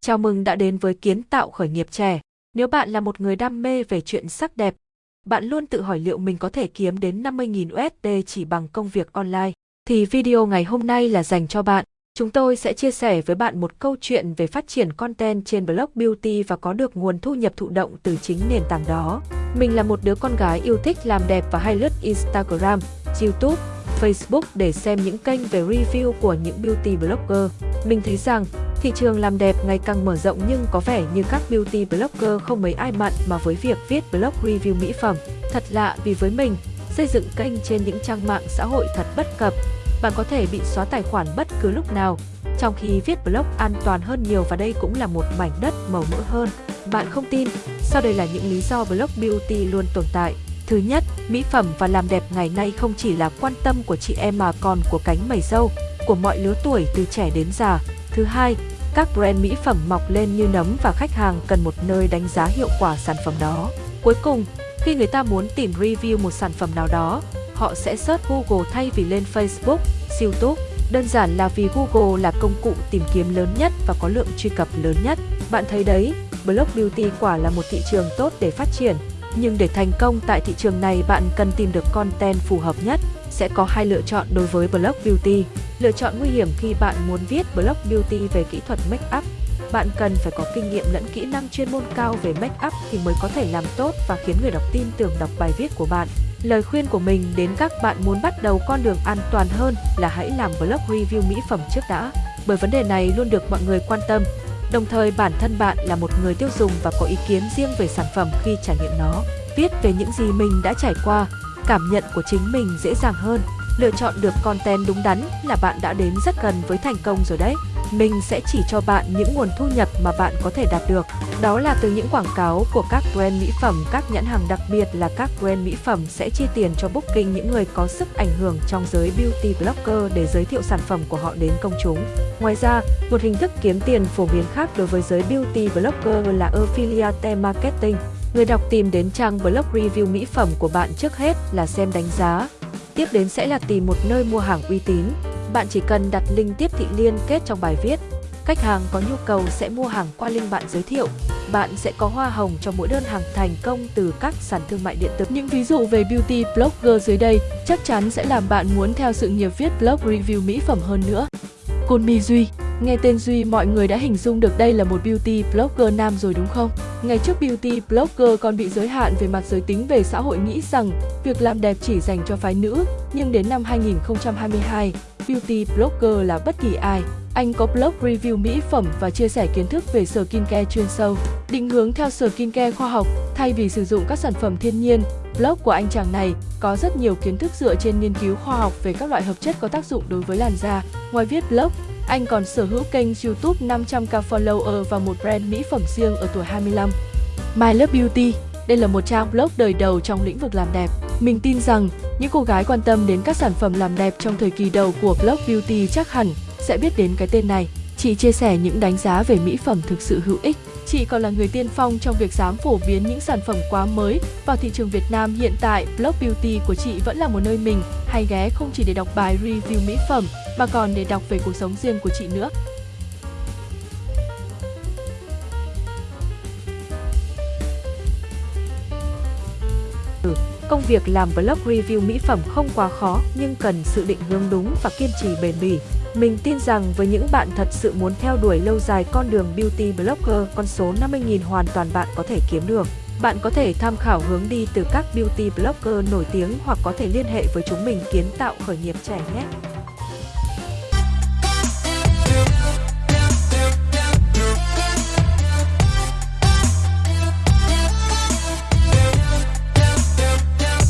Chào mừng đã đến với kiến tạo khởi nghiệp trẻ. Nếu bạn là một người đam mê về chuyện sắc đẹp, bạn luôn tự hỏi liệu mình có thể kiếm đến 50.000 USD chỉ bằng công việc online, thì video ngày hôm nay là dành cho bạn. Chúng tôi sẽ chia sẻ với bạn một câu chuyện về phát triển content trên blog beauty và có được nguồn thu nhập thụ động từ chính nền tảng đó. Mình là một đứa con gái yêu thích làm đẹp và hay lướt Instagram, YouTube, Facebook để xem những kênh về review của những beauty blogger. Mình thấy rằng thị trường làm đẹp ngày càng mở rộng nhưng có vẻ như các beauty blogger không mấy ai mặn mà với việc viết blog review mỹ phẩm. Thật lạ vì với mình, xây dựng kênh trên những trang mạng xã hội thật bất cập. Bạn có thể bị xóa tài khoản bất cứ lúc nào, trong khi viết blog an toàn hơn nhiều và đây cũng là một mảnh đất màu mỡ hơn. Bạn không tin, sau đây là những lý do blog beauty luôn tồn tại. Thứ nhất, mỹ phẩm và làm đẹp ngày nay không chỉ là quan tâm của chị em mà còn của cánh mày râu, của mọi lứa tuổi từ trẻ đến già. Thứ hai, các brand mỹ phẩm mọc lên như nấm và khách hàng cần một nơi đánh giá hiệu quả sản phẩm đó. Cuối cùng, khi người ta muốn tìm review một sản phẩm nào đó, họ sẽ search Google thay vì lên Facebook, YouTube. Đơn giản là vì Google là công cụ tìm kiếm lớn nhất và có lượng truy cập lớn nhất. Bạn thấy đấy, blog beauty quả là một thị trường tốt để phát triển. Nhưng để thành công tại thị trường này bạn cần tìm được content phù hợp nhất. Sẽ có hai lựa chọn đối với blog beauty. Lựa chọn nguy hiểm khi bạn muốn viết blog beauty về kỹ thuật make up. Bạn cần phải có kinh nghiệm lẫn kỹ năng chuyên môn cao về make up thì mới có thể làm tốt và khiến người đọc tin tưởng đọc bài viết của bạn. Lời khuyên của mình đến các bạn muốn bắt đầu con đường an toàn hơn là hãy làm blog review mỹ phẩm trước đã, bởi vấn đề này luôn được mọi người quan tâm. Đồng thời bản thân bạn là một người tiêu dùng và có ý kiến riêng về sản phẩm khi trải nghiệm nó. Viết về những gì mình đã trải qua, cảm nhận của chính mình dễ dàng hơn. Lựa chọn được content đúng đắn là bạn đã đến rất gần với thành công rồi đấy. Mình sẽ chỉ cho bạn những nguồn thu nhập mà bạn có thể đạt được. Đó là từ những quảng cáo của các brand mỹ phẩm, các nhãn hàng đặc biệt là các brand mỹ phẩm sẽ chi tiền cho booking những người có sức ảnh hưởng trong giới beauty blogger để giới thiệu sản phẩm của họ đến công chúng. Ngoài ra, một hình thức kiếm tiền phổ biến khác đối với giới beauty blogger là affiliate marketing. Người đọc tìm đến trang blog review mỹ phẩm của bạn trước hết là xem đánh giá. Tiếp đến sẽ là tìm một nơi mua hàng uy tín. Bạn chỉ cần đặt link tiếp thị liên kết trong bài viết. Khách hàng có nhu cầu sẽ mua hàng qua link bạn giới thiệu. Bạn sẽ có hoa hồng cho mỗi đơn hàng thành công từ các sàn thương mại điện tử. Những ví dụ về beauty blogger dưới đây chắc chắn sẽ làm bạn muốn theo sự nghiệp viết blog review mỹ phẩm hơn nữa. Côn Mi Duy Nghe tên Duy mọi người đã hình dung được đây là một beauty blogger nam rồi đúng không? Ngày trước beauty blogger còn bị giới hạn về mặt giới tính về xã hội nghĩ rằng việc làm đẹp chỉ dành cho phái nữ, nhưng đến năm 2022, beauty blogger là bất kỳ ai. Anh có blog review mỹ phẩm và chia sẻ kiến thức về skincare chuyên sâu, định hướng theo skincare khoa học thay vì sử dụng các sản phẩm thiên nhiên. Blog của anh chàng này có rất nhiều kiến thức dựa trên nghiên cứu khoa học về các loại hợp chất có tác dụng đối với làn da. Ngoài viết blog, anh còn sở hữu kênh YouTube 500k follower và một brand mỹ phẩm riêng ở tuổi 25. My Love Beauty, đây là một trang blog đời đầu trong lĩnh vực làm đẹp. Mình tin rằng, những cô gái quan tâm đến các sản phẩm làm đẹp trong thời kỳ đầu của blog beauty chắc hẳn sẽ biết đến cái tên này. Chị chia sẻ những đánh giá về mỹ phẩm thực sự hữu ích. Chị còn là người tiên phong trong việc dám phổ biến những sản phẩm quá mới vào thị trường Việt Nam hiện tại. Blog Beauty của chị vẫn là một nơi mình, hay ghé không chỉ để đọc bài review mỹ phẩm, mà còn để đọc về cuộc sống riêng của chị nữa. Ừ, công việc làm blog review mỹ phẩm không quá khó, nhưng cần sự định hướng đúng và kiên trì bền bỉ. Mình tin rằng với những bạn thật sự muốn theo đuổi lâu dài con đường beauty blogger, con số 50.000 hoàn toàn bạn có thể kiếm được. Bạn có thể tham khảo hướng đi từ các beauty blogger nổi tiếng hoặc có thể liên hệ với chúng mình kiến tạo khởi nghiệp trẻ nhé.